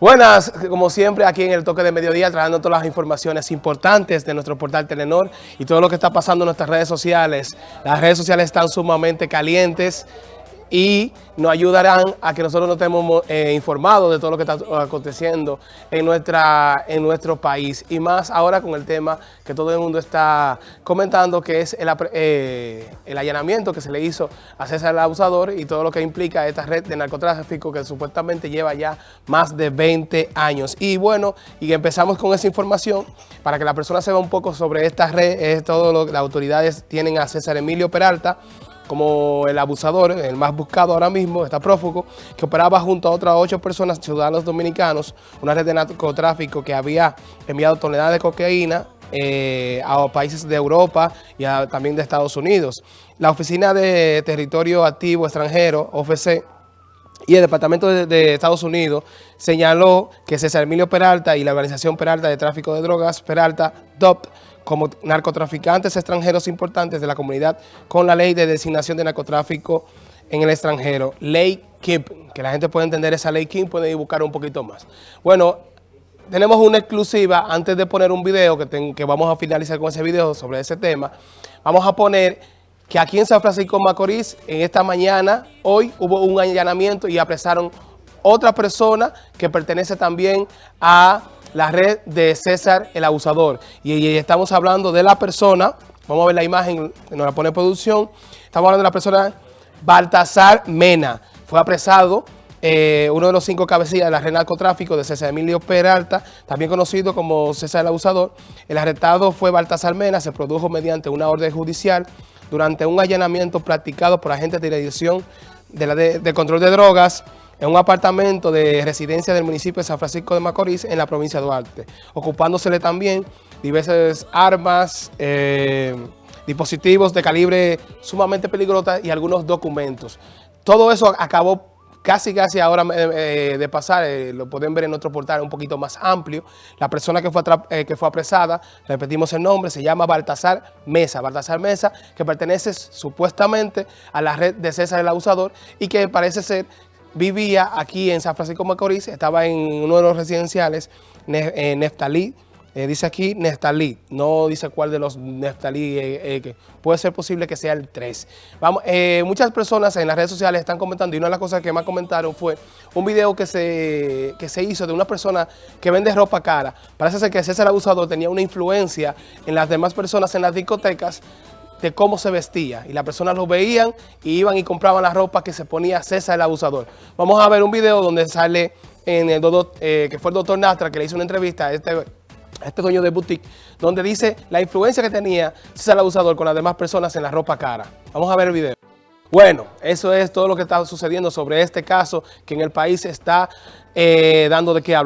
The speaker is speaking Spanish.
Buenas, como siempre, aquí en el Toque de Mediodía, trayendo todas las informaciones importantes de nuestro portal Telenor y todo lo que está pasando en nuestras redes sociales. Las redes sociales están sumamente calientes y nos ayudarán a que nosotros nos estemos eh, informados de todo lo que está aconteciendo en, nuestra, en nuestro país. Y más ahora con el tema que todo el mundo está comentando, que es el, eh, el allanamiento que se le hizo a César el Abusador y todo lo que implica esta red de narcotráfico que supuestamente lleva ya más de 20 años. Y bueno, y empezamos con esa información para que la persona sepa un poco sobre esta red, es todo lo que las autoridades tienen a César Emilio Peralta, como el abusador, el más buscado ahora mismo, está prófugo, que operaba junto a otras ocho personas, ciudadanos dominicanos, una red de narcotráfico que había enviado toneladas de cocaína eh, a países de Europa y también de Estados Unidos. La Oficina de Territorio Activo Extranjero, OFC, y el Departamento de, de, Estados Unidos señaló que César Emilio Peralta y la Organización Peralta de Tráfico de Drogas, Peralta, DOP, como narcotraficantes extranjeros importantes de la comunidad con la ley de designación de narcotráfico en el extranjero, ley KIP, que la gente puede entender esa ley KIP, puede buscar un poquito más. Bueno, tenemos una exclusiva, antes de poner un video, que, que vamos a finalizar con ese video sobre ese tema, vamos a poner que aquí en San Francisco Macorís, en esta mañana, hoy hubo un allanamiento y apresaron otra persona que pertenece también a la red de César el Abusador. Y, estamos hablando de la persona, vamos a ver la imagen nos la pone producción, estamos hablando de la persona Baltasar Mena. Fue apresado eh, uno de los cinco cabecillas de la red narcotráfico de César Emilio Peralta, también conocido como César el Abusador. El arrestado fue Baltasar Mena, se produjo mediante una orden judicial durante un allanamiento practicado por agentes de dirección de, la de control de drogas, en un apartamento de residencia del municipio de San Francisco de Macorís en la provincia de Duarte, ocupándosele también diversas armas, eh, dispositivos de calibre sumamente peligroso y algunos documentos. Todo eso acabó casi casi ahora eh, de pasar, eh, lo pueden ver en otro portal un poquito más amplio. La persona que fue, que fue apresada, repetimos el nombre, se llama Baltasar Mesa. Baltasar Mesa, que pertenece supuestamente a la red de César el Abusador y que parece ser vivía aquí en San Francisco Macorís, estaba en uno de los residenciales, eh, Neftalí, eh, dice aquí Neftalí, no dice cuál de los Neftalí, eh, puede ser posible que sea el 3. Vamos, muchas personas en las redes sociales están comentando, y una de las cosas que más comentaron fue un video que se, que se hizo de una persona que vende ropa cara. Parece ser que César Abusador tenía una influencia en las demás personas en las discotecas, de cómo se vestía. Y las personas lo veían y iban y compraban la ropa que se ponía César el abusador. Vamos a ver un video donde sale en el eh, que fue el doctor Nastra que le hizo una entrevista a este, a este dueño de boutique, donde dice la influencia que tenía César el abusador con las demás personas en la ropa cara. Vamos a ver el video. Bueno, eso es todo lo que está sucediendo sobre este caso que en el país está eh, dando de qué hablar.